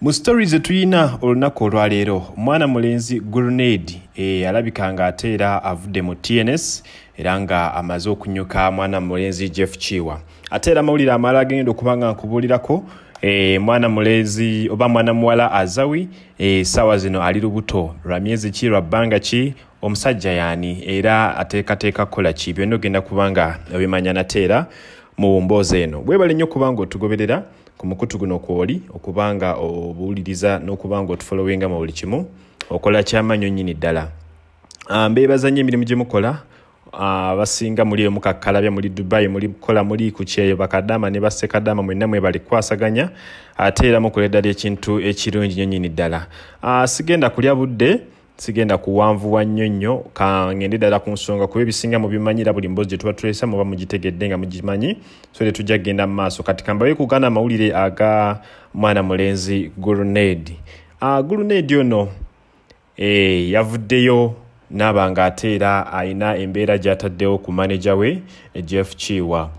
mu story ze tuyina olunaku olwaleero omwana mulenzi grenade e, alabika nga ate era avudde mu tns era nga amaze okunyuka mwana mulenzi jeff chiwa. Ate era amawulire amalala agenda okuba nga nkubuulirako e, mwana mulenzi oba mwana muwala azawi e, saawa zino ali lubuto. Lwa myezi ki? Lwa bbanga ki? Omusajja yaani era ateekateeka kukola ki? Byonna ogenda kuba nga obimanya nate era mu mboozi eno. Bwebale nnyo okuba nga otugoberera ku mukutu guno kwoli okuba nga obuwuliriza n'okuba nga otufolowinga mu buli kimu okola kyamannyo nnyini ddala. Mbeebaza nnyo emirimu gye mukola. Abasinga muli eyo mukakkalabya muli dubai muli kola muli ku kyeyo bakadama ne bassekadama mwenna mwebali kukwasaganya ate era mukola eddala ekintu ekirungi nnyo nnyini ddala. Sigenda kulya budde sigenda kuwanvuwa nnyo nnyo kangende ddala ku nsonga kuba ebisinga mubimanyira buli mboozi gye tuba tulesa muba mugitegedde nga mugimanyi so te tujja kgenda mu maaso. Kati kambawe kugana amawulire aga mwana mulenzi gurunedi uh, gurunedi ono e, yavuddeyo naaba nga ate era ayina embeera gy'ataddewo ku maneja we jeff chiwa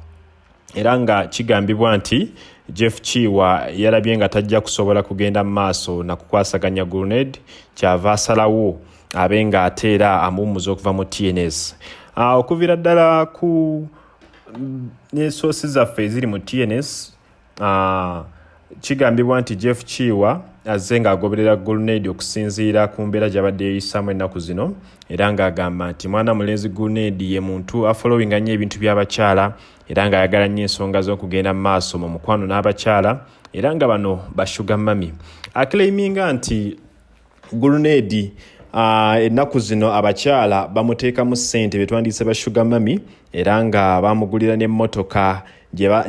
era nga kigambibwa nti jeff chiwa yalabye nga tajja kusobola kugenda mu maaso na kukwasaganya grenade kyava asalawo abe nga ate era amuwumuza okuva mu tns uh, okuviira ddala ku nesoosi zaffe eziri mu tns uh, kigambibwa nti jeff chiwa azze ng'agoberera grenade okusinziira ku mbeera gy'abadde yeeyisaamu ennaku zino era ng'agamba nti mwana mulenzi grenade ye muntu afolowinga nnyo ebintu by'abakyala era ng'ayagala nnyo ensonga z'okugenda mu maaso mu mukwano n'abakyala era nga bano bashuga mami. Aclaiminga nti uh, ennaku zino abakyala bamuteekamu ssente betwandiyise ba sugar mami era nga bamugulira n'emmotoka.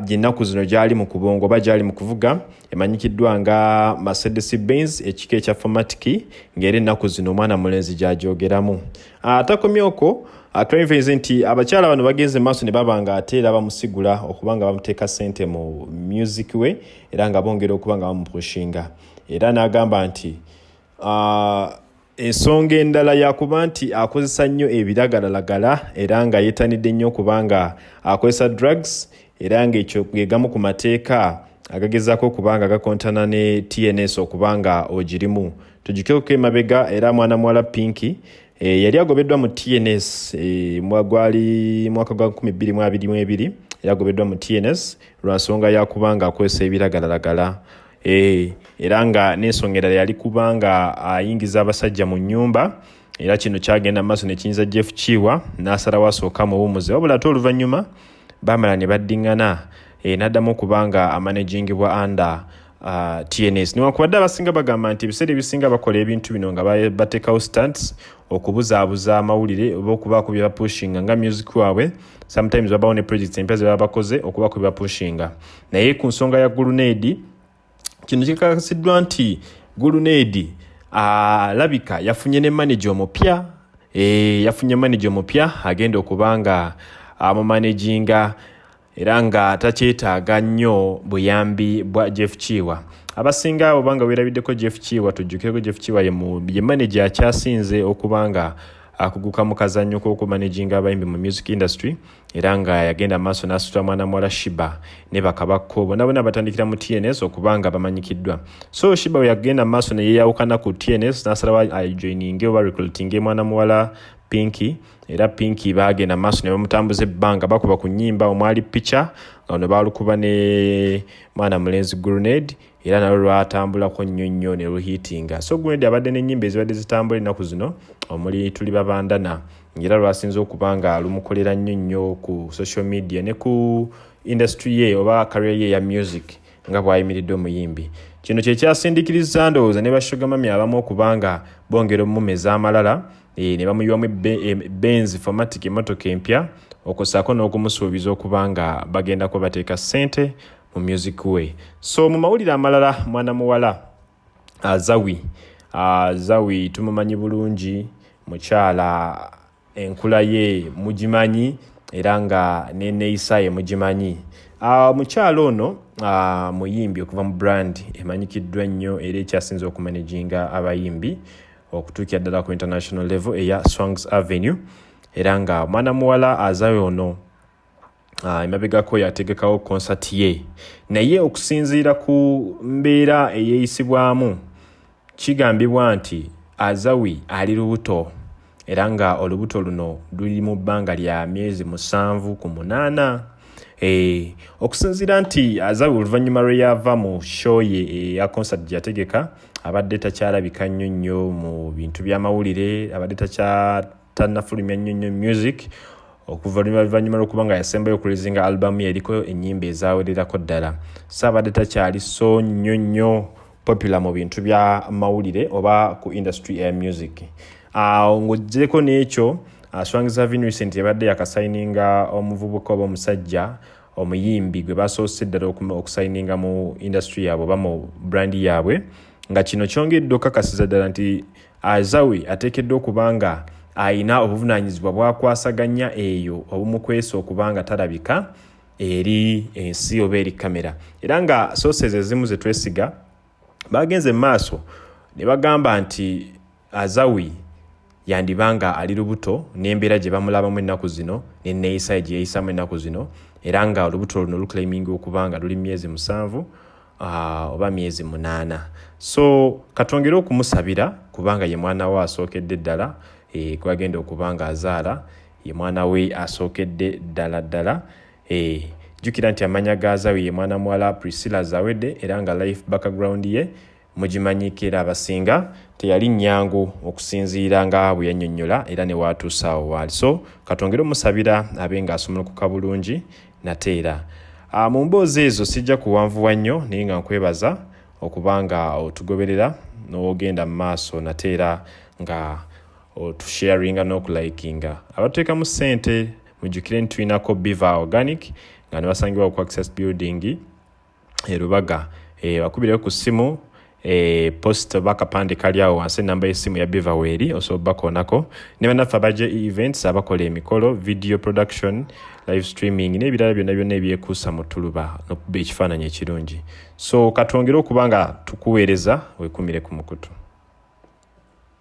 Gyennaku zino gyali mu kubongo oba gyali mu kuvuga emanyikiddwa nga mercedes benz ekika ekya formatic ng'era ennaku zino omwana mulenzi gyajogeramu atakomyeko atwenveze nti abakyala bano bagenze maaso ne baba nga ate era bamusigula okuba nga bamuteeka ssente mu music we era nga bongera okuba nga bamupushinga. Era n'agamba nti uh, ensonga endala yakuba nti akozesa nnyo ebiragalalagala era nga yeetanidde nnyo okubanga akozesa drugs era ngaekyo gegamu ku mateeka agagezaako okuba nga gakontana ne tns okuba nga ogirimu. Tugikeko emabega era mwana muwala pinki e, yali agobeddwa mu tns e, gwali mwaka gwa 2022 era agobeddwa mu tns lwa nsonga yakuba nga akozesa ebiragalalagala. E, era nga n'ensonga yali kuba nga ayingiza abasajja mu nnyumba era kino kyagenda maaso nekiyinza jeff kiwa n'asalawo asooka muwumuze wabula ate oluvannyuma bamala ne baddiŋŋana e, n'addamu okuba nga amanagingibwa under uh, tns newankubadde abasinga bagamba nti ebiseera ebisinga bakola ebintu bino nga bateekawo stunts okubuzaabuza amawulire oba okubaako bye bapushinga nga music waabwe sometimes babawo ne projects empya ze baba bakoze okubaako bye bapushinga. Naye ku nsonga ya gurunedi kino kikakasiddwa nti gurunedi alabika yafunye ne manager omupya e, yafunye manager omupya agenda okuba nga amumanaginga era nga takyetaaga nnyo buyambi bwa jeff kiwa. Abasinga abo banga weerabiddeko jeff kiwa tujjukireko jeff kiwa ye manager akyasinze okuba nga akuguka mu kazannyo k'okumanaginga abayimbi mu music industry era nga yagenda maaso n'asitula mwana muwala shiba ne bakabakko bonna bonna batandikira mu tns okuba nga bamanyikiddwa. So shiba we yagenda maaso neyeyawukana ku tns n'asalawo ajoininge oba recruitinge mwana muwala pinki era pinki bagenda maaso ne bamutambuza ebbanga bakuba ku nnyimba omwali picha nga ono balukuba ne mwana mulenzi grenade era nalwo lwatambulako nnyo nnyo ne luhiitinga. So grenade abadde n'ennyimba ezibadde zitambula ennaku zino omuli tuli babandana era lwasinze okuba nga lumukolera nnyo nnyo ku social media ne ku industry ye oba career ye ya music nga bw'ayimiridde omuyimbi. Kino kyekyasindikiriza ndowooza ne bashogamami abamu okuba nga bongera omumeza amalala ne bamuyiwamu benz formatic emotoka empya okusaako n'okumusuubiza okuba nga bagendako bateeka ssente mu music we so mu mawulire amalala mwana muwala azawi azawi tumumanyi bulungi mukyala enkula ye mugimanyi era nga neneeyisa ye mugimanyi. Uh, mukyala ono muyimbi okuva mu brand emanyikiddwa nnyo era ekyasinza okumanaginga abayimbi okutuukira ddala ku international level eya swangs avenue era nga mwana muwala azawe ono emabegako yategekawo concert ye. Naye okusinziira ku mbeera eyeeyisibwamu kigambibwa nti azawi ali lubuto era nga olubuto luno luli mu bbanga lya myezi musanvu ku munaana okusinziira nti azawi oluvannyuma lwe yava mu show ye eya concert gyeyategeka abadde takyalabika nnyo nnyo mu bintu by'amawulire abadde tanafulumya nnyo nnyo music okuva luvannyuma lwokuba nga yasembayo okulezinga albamu ye eriko ennyimba ezawererako ddala. Saabadde takyali so nnyo nnyo popular mu bintu bya mawulire oba ku industry ya music. Awo ng'oggyeko n'ekyo swangiza vincent yabadde yakasayininga omuvubuka oba omusajja omuyimbi gwe basoose ddala okusayininga mu industry yaabwe oba mu brandi yaabwe. Nga kino kyongedde okakasiza ddala nti azawi ateekeddwa okuba nga ayina obuvunaanyizibwa bwakwasaganya eyo obumukwesa okuba nga talabika eri ensi oba eri kamera. Era nga sooses ezimu zetwesiga bagenze mu maaso ne bagamba nti azawi yandibanga ali lubuto n'embeera gye bamulabamu ennaku zino neneeyisayo gye yeeyisamu ennaku zino era nga olubuto luno luclaiminga okuba nga luli myezi musanvu oba myezi munaana. So katongere okumusabira kubanga ye mwana we asookedde ddala e, kwagenda okuba nga azaala ye mwana we asookedde ddala ddala e, jjukira nti amanya gazawe ye mwana muwala priscilla zawedde era nga life background ye mugimanyikira abasinga teyali nyangu okusinziira nga bwe yannyonnyola era ne waatuusa awo waali. So katongere omusabira abe ng'asomolokoka bulungi nate era. Mu mboozi ezo sijja kuwanvuwa nnyo naye nga nkwebaza okuba nga otugoberera n'ogenda mu maaso nate era nga otusharinga n'okulikinga. Abatuteekamu ssente mujjukire nti tulinako biva organic nga ne basangibwa ku access building erubaga e, bakubireyo ku ssimu e, post oba akapande kali awo wansi enamba y'essimu ya biva weeri osobola bakoonako. Ne bannaffe abaje events abakola emikolo video production live streaming n'ebirala byonna byonna ebyekuusa mu tuluba n'okuba ekifaananyi ekirungi. So katwongere okuba nga tukuweereza wekumire ku mukutu